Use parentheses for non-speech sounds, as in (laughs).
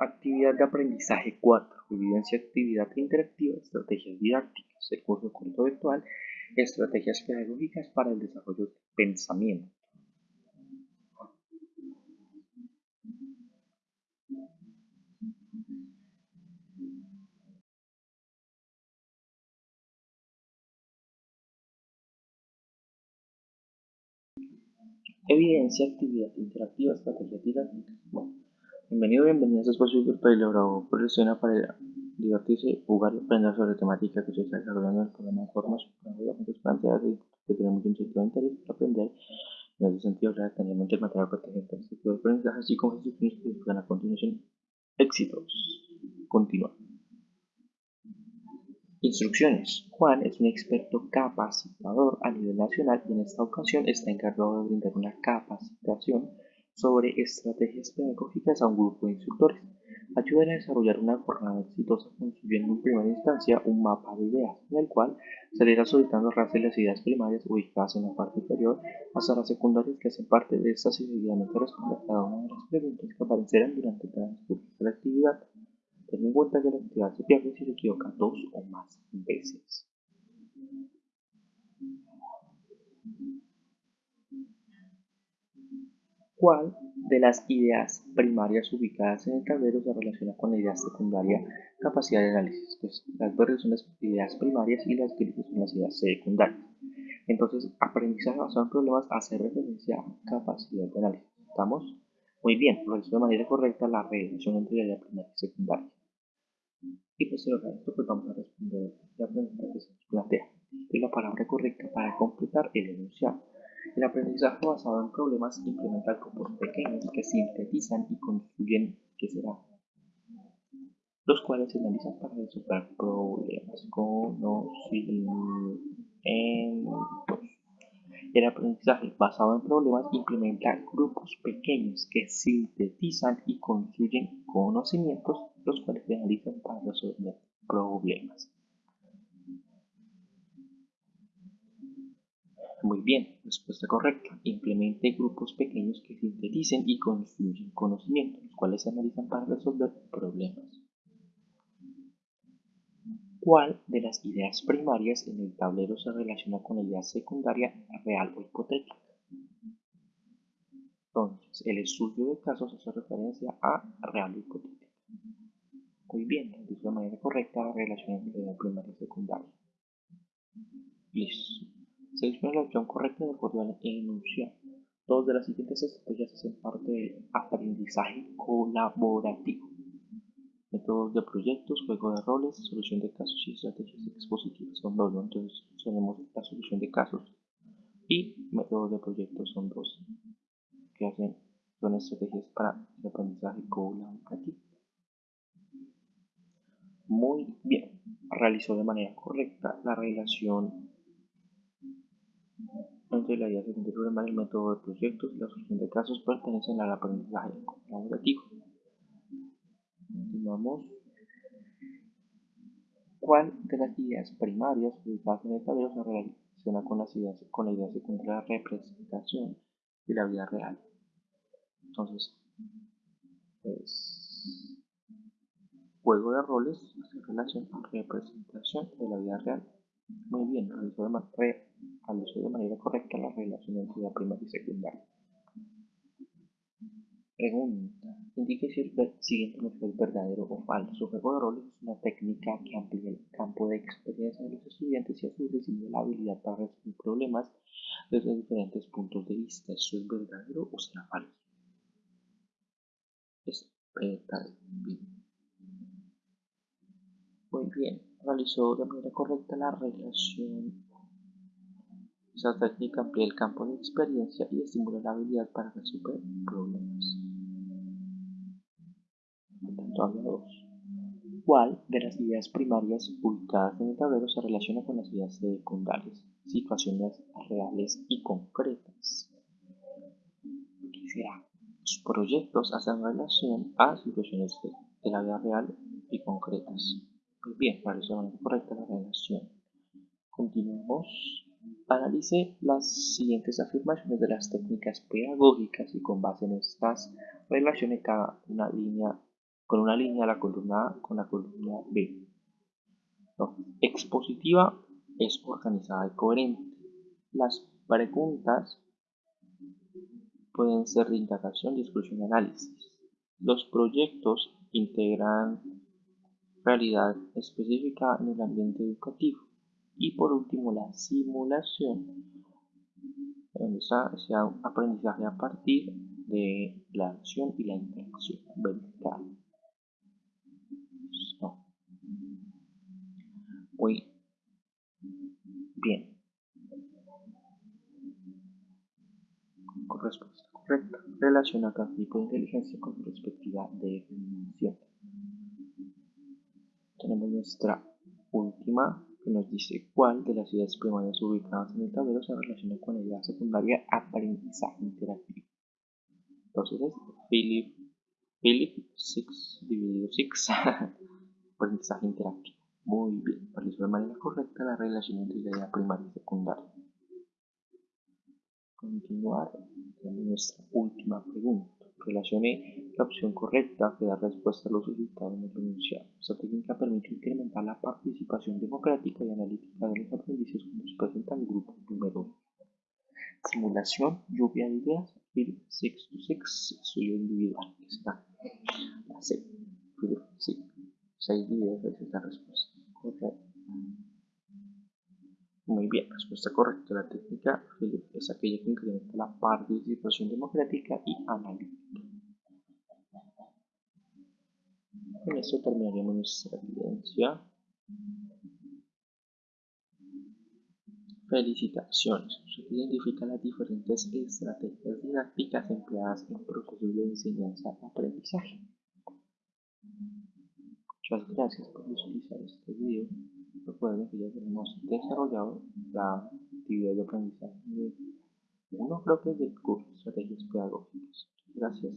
Actividad de aprendizaje 4. Evidencia actividad interactiva, estrategias didácticas, el curso corto virtual, estrategias pedagógicas para el desarrollo del pensamiento. Evidencia, actividad interactiva, estrategias didácticas. Bueno, Bienvenido, bienvenido a este espacio virtual elaborado por el SENA para divertirse, jugar y aprender sobre temática que se está desarrollando en el programa de formación para planteadas que tenemos un sentido de interés para aprender. En ese sentido, ya tenemos el material pertinente a este tipo de aprendizaje, así como instrucciones que buscan a continuación éxitos. Continúa. Instrucciones. Juan es un experto capacitador a nivel nacional y en esta ocasión está encargado de brindar una capacitación sobre estrategias pedagógicas a un grupo de instructores. Ayudan a desarrollar una jornada exitosa construyendo en primera instancia un mapa de ideas, en el cual se irá solicitando de las ideas primarias ubicadas en la parte inferior hasta las secundarias que hacen parte de estas y seguidamente responde a cada una de las preguntas que aparecerán durante transcurso de la actividad. Ten en cuenta que la actividad se pierde si se equivoca dos o más veces. ¿Cuál de las ideas primarias ubicadas en el tablero se relaciona con la idea secundaria capacidad de análisis? Pues las verdes son las ideas primarias y las grises son las ideas secundarias. Entonces, aprendizaje basado en problemas hace referencia a capacidad de análisis. ¿Estamos? Muy bien, realizó de manera correcta la relación entre la idea primaria y secundaria. Y posterior a esto, pues vamos a responder la pregunta que se nos plantea. Es la palabra correcta para completar el enunciado. El aprendizaje basado en problemas implementa grupos pequeños que sintetizan y construyen qué será, los cuales se analizan para resolver problemas conocimientos. El aprendizaje basado en problemas implementa grupos pequeños que sintetizan y construyen conocimientos, los cuales se analizan para resolver problemas. Muy bien, respuesta correcta. Implemente grupos pequeños que sinteticen y construyen conocimientos, los cuales se analizan para resolver problemas. ¿Cuál de las ideas primarias en el tablero se relaciona con la idea secundaria real o hipotética? Entonces, el estudio de casos hace referencia a real o hipotética. Muy bien, de manera correcta la relación entre la primaria y secundaria. Listo. Selecciona la opción correcta de acuerdo al enunciado. Dos de las siguientes estrategias hacen parte del aprendizaje colaborativo. Métodos de proyectos, juego de roles, solución de casos y estrategias expositivas son dos, entonces tenemos la solución de casos y métodos de proyectos son dos que hacen son estrategias para el aprendizaje colaborativo. Muy bien, realizó de manera correcta la relación entre la idea de problema, el método de proyectos y la solución de casos pertenecen al aprendizaje colaborativo. Continuamos. ¿Cuál de las ideas primarias ubicadas en el tablero se relaciona con, las ideas, con la idea secundaria de representación de la vida real? Entonces, es juego de roles hace relación con representación de la vida real. Muy bien, realizó de, de manera correcta la relación entre la primaria y secundaria. Pregunta. Indique si el siguiente es verdadero o falso. Juego de roles es una técnica que amplía el campo de experiencia de los estudiantes y a su vez la habilidad para resolver problemas desde diferentes puntos de vista. ¿Eso es verdadero o será falso? Es. Muy bien realizó de manera correcta la relación. Esa técnica amplía el campo de experiencia y estimula la habilidad para resolver problemas. Por tanto, habla dos. ¿Cuál de las ideas primarias ubicadas en el tablero se relaciona con las ideas secundarias? Situaciones reales y concretas. ¿Qué será? Los proyectos hacen relación a situaciones de la vida real y concretas. Muy bien, parece correcta la relación. Continuamos. Analice las siguientes afirmaciones de las técnicas pedagógicas y con base en estas relaciones cada una línea con una línea la columna A con la columna B. Expositiva es organizada y coherente. Las preguntas pueden ser de indagación, discusión y análisis. Los proyectos integran realidad específica en el ambiente educativo. Y por último, la simulación, donde se da un aprendizaje a partir de la acción y la interacción vertical. Muy bien. Respuesta correcta. Relaciona cada tipo de inteligencia con perspectiva de definición. Tenemos nuestra última que nos dice cuál de las ideas primarias ubicadas en el tablero se relaciona con la idea secundaria aprendizaje interactivo. Entonces es Philip, Philip 6 dividido 6 (laughs) aprendizaje interactivo. Muy bien, realizó de manera correcta la relación entre la idea primaria y secundaria. Continuar con nuestra última pregunta. Relacione la opción correcta que da respuesta a los resultados en el enunciado. Esta técnica permite incrementar la participación democrática y analítica de los aprendices cuando se presentan grupos numerosos. Simulación, lluvia de ideas, 6 to 6, estudio individual. Está la C. 6 ideas, es la respuesta. Muy bien, respuesta correcta. La técnica es aquella que incrementa la participación democrática y analítica. Con esto terminaríamos nuestra evidencia. Felicitaciones. Usted identifica las diferentes estrategias didácticas empleadas en procesos de enseñanza-aprendizaje. Muchas gracias por visualizar este video. Recuerden que ya tenemos desarrollado la actividad de aprendizaje uno creo que es del curso estrategias pedagógicas. Gracias.